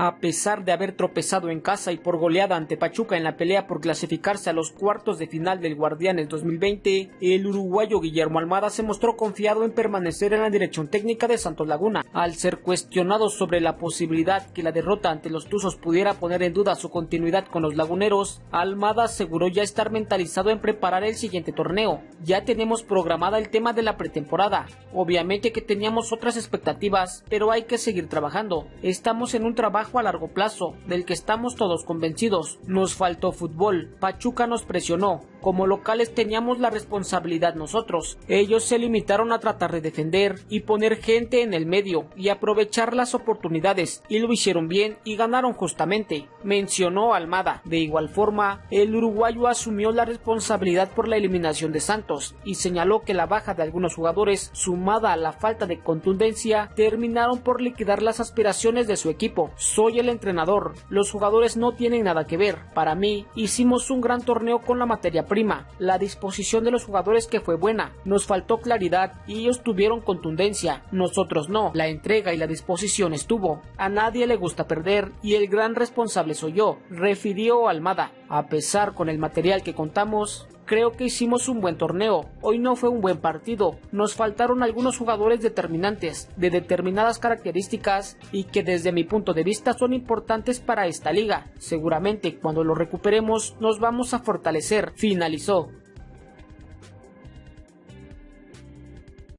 A pesar de haber tropezado en casa y por goleada ante Pachuca en la pelea por clasificarse a los cuartos de final del Guardianes 2020, el uruguayo Guillermo Almada se mostró confiado en permanecer en la dirección técnica de Santos Laguna. Al ser cuestionado sobre la posibilidad que la derrota ante los Tuzos pudiera poner en duda su continuidad con los laguneros, Almada aseguró ya estar mentalizado en preparar el siguiente torneo. Ya tenemos programada el tema de la pretemporada. Obviamente que teníamos otras expectativas, pero hay que seguir trabajando. Estamos en un trabajo a largo plazo, del que estamos todos convencidos. Nos faltó fútbol, Pachuca nos presionó, como locales teníamos la responsabilidad nosotros. Ellos se limitaron a tratar de defender y poner gente en el medio y aprovechar las oportunidades y lo hicieron bien y ganaron justamente, mencionó Almada. De igual forma, el uruguayo asumió la responsabilidad por la eliminación de Santos y señaló que la baja de algunos jugadores sumada a la falta de contundencia terminaron por liquidar las aspiraciones de su equipo. Soy el entrenador, los jugadores no tienen nada que ver. Para mí, hicimos un gran torneo con la materia prima, la disposición de los jugadores que fue buena, nos faltó claridad y ellos tuvieron contundencia, nosotros no, la entrega y la disposición estuvo. A nadie le gusta perder y el gran responsable soy yo, refirió Almada. A pesar con el material que contamos, Creo que hicimos un buen torneo. Hoy no fue un buen partido. Nos faltaron algunos jugadores determinantes, de determinadas características y que desde mi punto de vista son importantes para esta liga. Seguramente cuando lo recuperemos nos vamos a fortalecer. Finalizó.